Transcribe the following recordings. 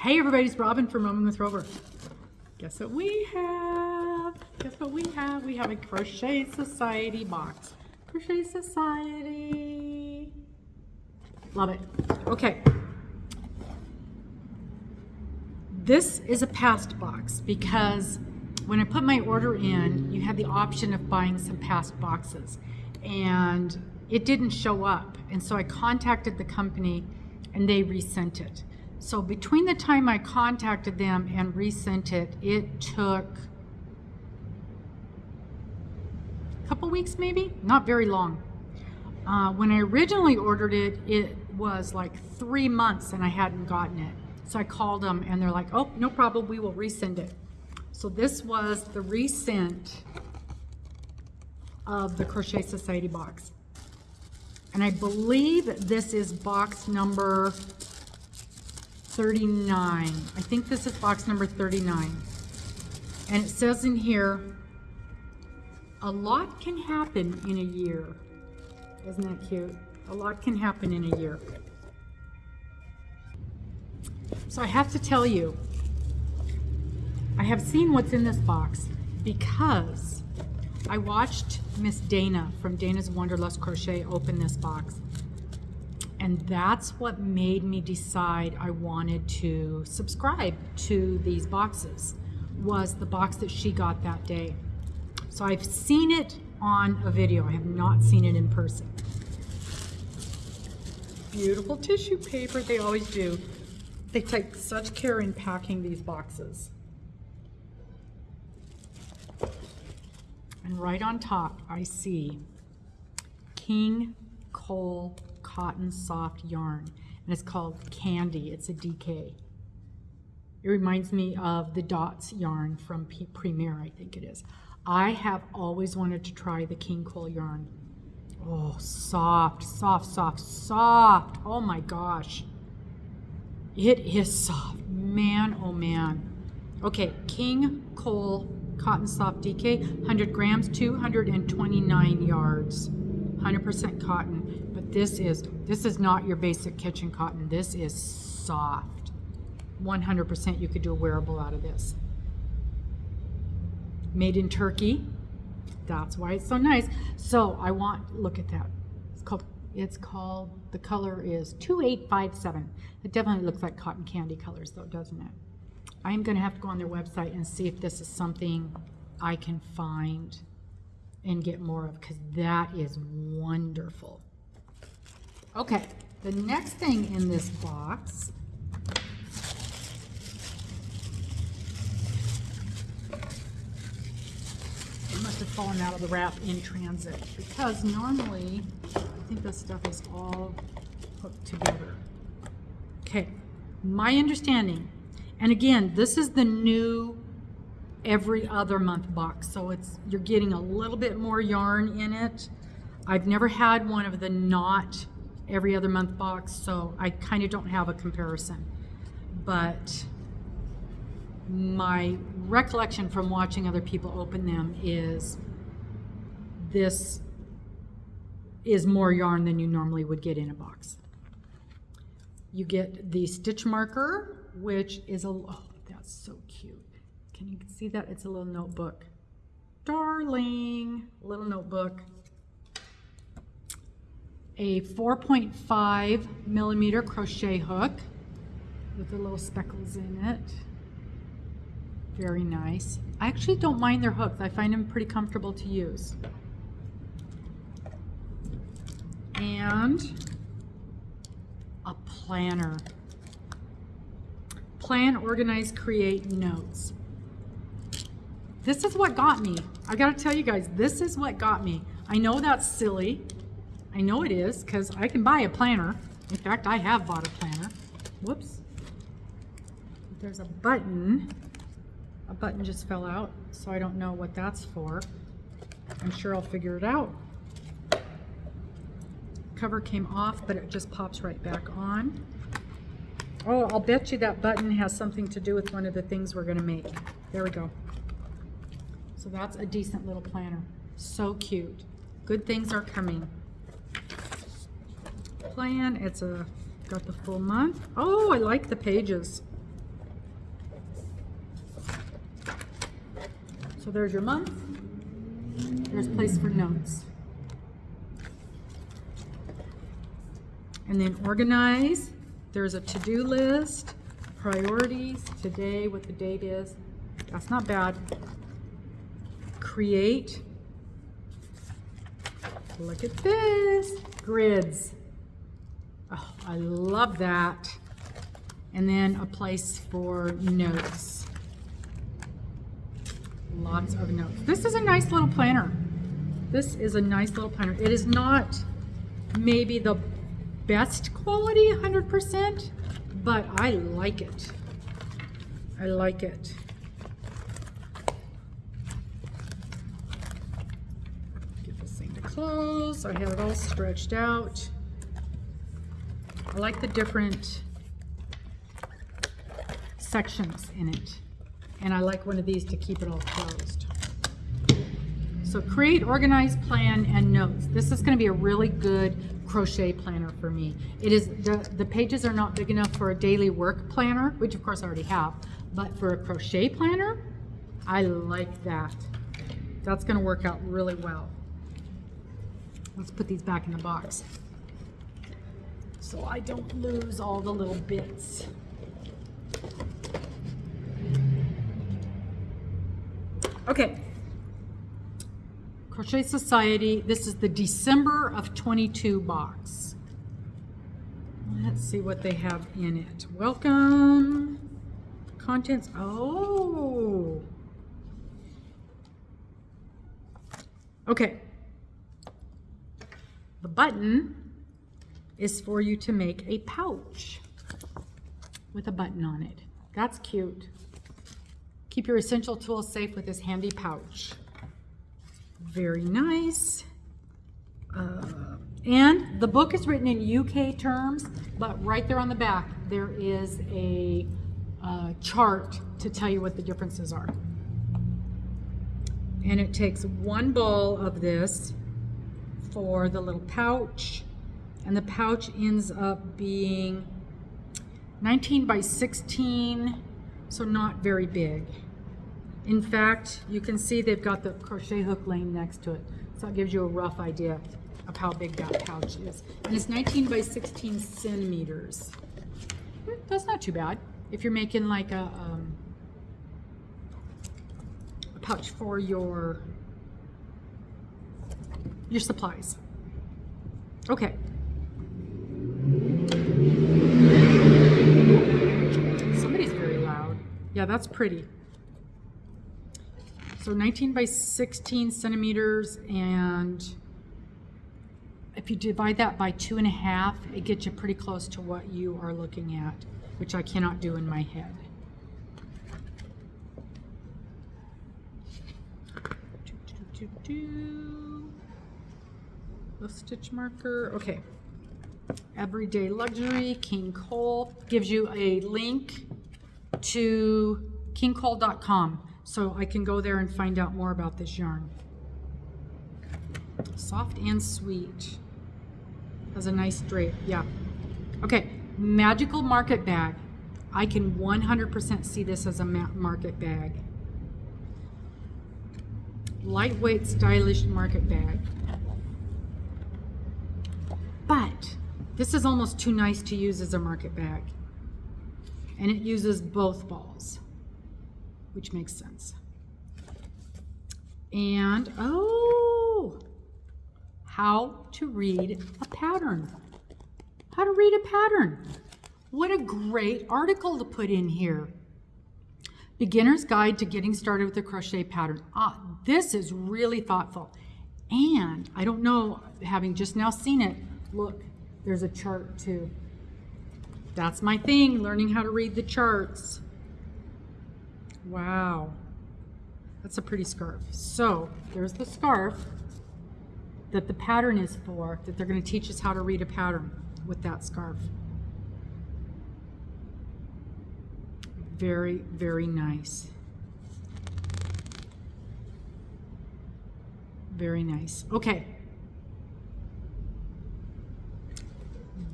Hey everybody, it's Robin from Roaming with Rover. Guess what we have? Guess what we have? We have a Crochet Society box. Crochet Society. Love it. Okay. This is a past box because when I put my order in, you had the option of buying some past boxes and it didn't show up. And so I contacted the company and they resent it. So between the time I contacted them and resent it, it took a couple weeks maybe, not very long. Uh, when I originally ordered it, it was like three months and I hadn't gotten it. So I called them and they're like, oh, no problem, we will resend it. So this was the resent of the Crochet Society box. And I believe this is box number 39. I think this is box number 39. And it says in here, a lot can happen in a year. Isn't that cute? A lot can happen in a year. So I have to tell you, I have seen what's in this box because I watched Miss Dana from Dana's Wanderlust Crochet open this box. And that's what made me decide I wanted to subscribe to these boxes was the box that she got that day. So I've seen it on a video. I have not seen it in person. Beautiful tissue paper, they always do. They take such care in packing these boxes. And right on top, I see King Cole Cotton Soft Yarn. And it's called Candy. It's a DK. It reminds me of the Dots yarn from P Premier, I think it is. I have always wanted to try the King Cole yarn. Oh, soft, soft, soft, soft. Oh my gosh. It is soft. Man, oh man. Okay, King Cole Cotton Soft DK, 100 grams, 229 yards. 100% cotton, this is, this is not your basic kitchen cotton. This is soft. 100% you could do a wearable out of this. Made in Turkey. That's why it's so nice. So I want, look at that. It's called, it's called, the color is 2857. It definitely looks like cotton candy colors though, doesn't it? I'm gonna have to go on their website and see if this is something I can find and get more of because that is wonderful. Okay, the next thing in this box it must have fallen out of the wrap in transit because normally I think this stuff is all hooked together. Okay, my understanding, and again, this is the new every other month box, so it's you're getting a little bit more yarn in it. I've never had one of the not every other month box, so I kind of don't have a comparison. But my recollection from watching other people open them is this is more yarn than you normally would get in a box. You get the stitch marker, which is a, oh, that's so cute. Can you see that? It's a little notebook. Darling, little notebook. A 4.5 millimeter crochet hook with the little speckles in it. Very nice. I actually don't mind their hooks. I find them pretty comfortable to use. And a planner. Plan, organize, create notes. This is what got me. I gotta tell you guys, this is what got me. I know that's silly. I know it is, because I can buy a planner. In fact, I have bought a planner. Whoops. There's a button. A button just fell out, so I don't know what that's for. I'm sure I'll figure it out. Cover came off, but it just pops right back on. Oh, I'll bet you that button has something to do with one of the things we're gonna make. There we go. So that's a decent little planner. So cute. Good things are coming plan. It's a got the full month. Oh, I like the pages. So there's your month. There's place for notes. And then organize. There's a to-do list, priorities, today, what the date is. That's not bad. Create. Look at this. Grids. Oh, I love that. And then a place for notes. Lots of notes. This is a nice little planner. This is a nice little planner. It is not maybe the best quality 100%, but I like it. I like it. Get this thing to close. I have it all stretched out. I like the different sections in it. And I like one of these to keep it all closed. So create, organize, plan, and notes. This is gonna be a really good crochet planner for me. It is, the, the pages are not big enough for a daily work planner, which of course I already have, but for a crochet planner, I like that. That's gonna work out really well. Let's put these back in the box so I don't lose all the little bits. Okay. Crochet Society, this is the December of 22 box. Let's see what they have in it. Welcome. Contents. Oh. Okay. The button is for you to make a pouch with a button on it. That's cute. Keep your essential tools safe with this handy pouch. Very nice. Uh, and the book is written in UK terms, but right there on the back, there is a uh, chart to tell you what the differences are. And it takes one ball of this for the little pouch, and the pouch ends up being 19 by 16, so not very big. In fact, you can see they've got the crochet hook laying next to it. So that gives you a rough idea of how big that pouch is. And it's 19 by 16 centimeters. That's not too bad. If you're making like a, um, a pouch for your, your supplies. Okay. Yeah, that's pretty. So 19 by 16 centimeters, and if you divide that by two and a half, it gets you pretty close to what you are looking at, which I cannot do in my head. Do, do, do. The stitch marker, okay. Everyday Luxury, King Cole, gives you a link to kingcole.com so I can go there and find out more about this yarn. Soft and sweet. Has a nice drape, yeah. Okay, Magical Market Bag. I can 100% see this as a market bag. Lightweight, stylish market bag. But this is almost too nice to use as a market bag. And it uses both balls, which makes sense. And, oh, how to read a pattern. How to read a pattern. What a great article to put in here. Beginner's Guide to Getting Started with a Crochet Pattern. Ah, this is really thoughtful. And I don't know, having just now seen it, look, there's a chart too. That's my thing, learning how to read the charts. Wow. That's a pretty scarf. So there's the scarf that the pattern is for, that they're going to teach us how to read a pattern with that scarf. Very, very nice. Very nice. Okay.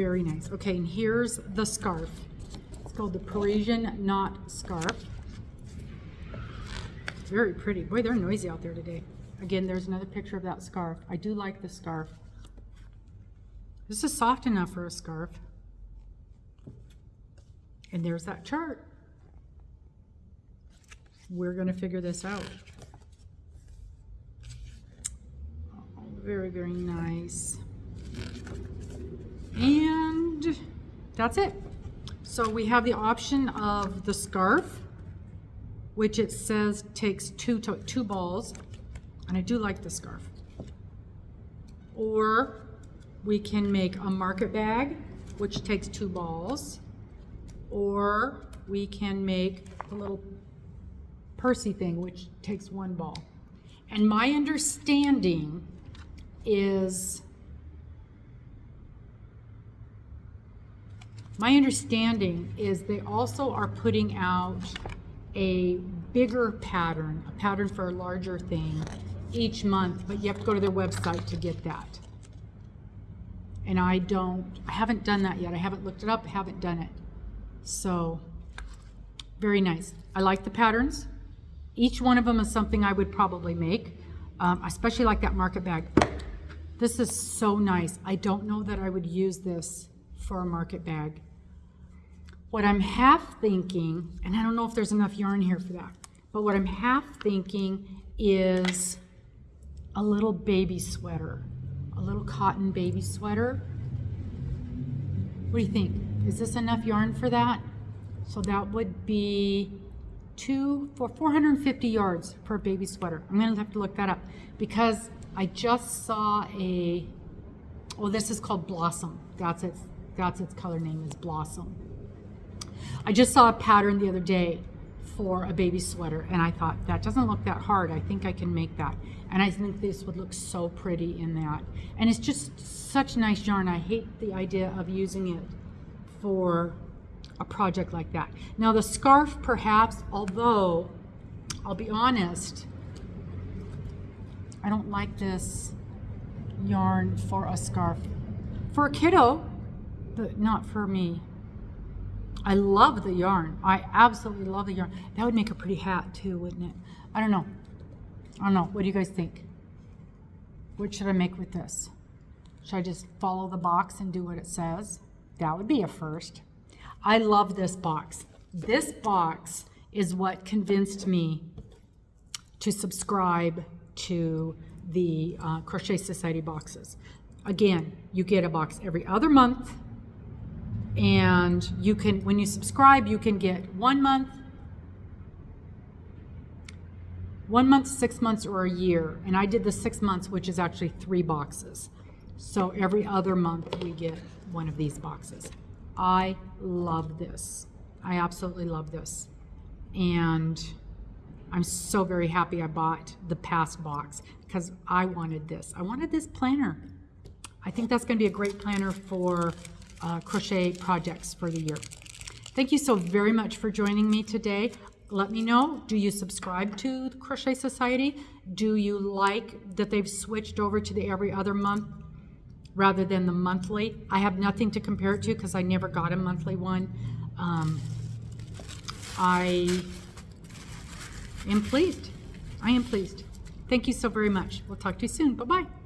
Very nice. Okay, and here's the scarf. It's called the Parisian Knot Scarf. Very pretty. Boy, they're noisy out there today. Again, there's another picture of that scarf. I do like the scarf. This is soft enough for a scarf. And there's that chart. We're gonna figure this out. Very, very nice. And that's it. So we have the option of the scarf, which it says takes two, two balls, and I do like the scarf. Or we can make a market bag, which takes two balls. Or we can make a little Percy thing, which takes one ball. And my understanding is, my understanding is they also are putting out a bigger pattern, a pattern for a larger thing each month, but you have to go to their website to get that. And I don't, I haven't done that yet. I haven't looked it up, haven't done it. So, very nice. I like the patterns. Each one of them is something I would probably make. Um, I especially like that market bag. This is so nice. I don't know that I would use this for a market bag. What I'm half thinking, and I don't know if there's enough yarn here for that, but what I'm half thinking is a little baby sweater, a little cotton baby sweater. What do you think? Is this enough yarn for that? So that would be two for 450 yards per baby sweater. I'm gonna have to look that up because I just saw a, well, this is called Blossom. That's its, that's its color name is Blossom. I just saw a pattern the other day for a baby sweater and I thought that doesn't look that hard. I think I can make that. And I think this would look so pretty in that. And it's just such nice yarn. I hate the idea of using it for a project like that. Now the scarf perhaps, although I'll be honest, I don't like this yarn for a scarf. For a kiddo, but not for me. I love the yarn. I absolutely love the yarn. That would make a pretty hat too, wouldn't it? I don't know. I don't know. What do you guys think? What should I make with this? Should I just follow the box and do what it says? That would be a first. I love this box. This box is what convinced me to subscribe to the uh, Crochet Society boxes. Again, you get a box every other month and you can, when you subscribe, you can get one month, one month, six months, or a year. And I did the six months, which is actually three boxes. So every other month we get one of these boxes. I love this. I absolutely love this. And I'm so very happy I bought the past box because I wanted this. I wanted this planner. I think that's going to be a great planner for uh, crochet projects for the year. Thank you so very much for joining me today. Let me know, do you subscribe to the Crochet Society? Do you like that they've switched over to the every other month rather than the monthly? I have nothing to compare it to because I never got a monthly one. Um, I am pleased. I am pleased. Thank you so very much. We'll talk to you soon. Bye-bye.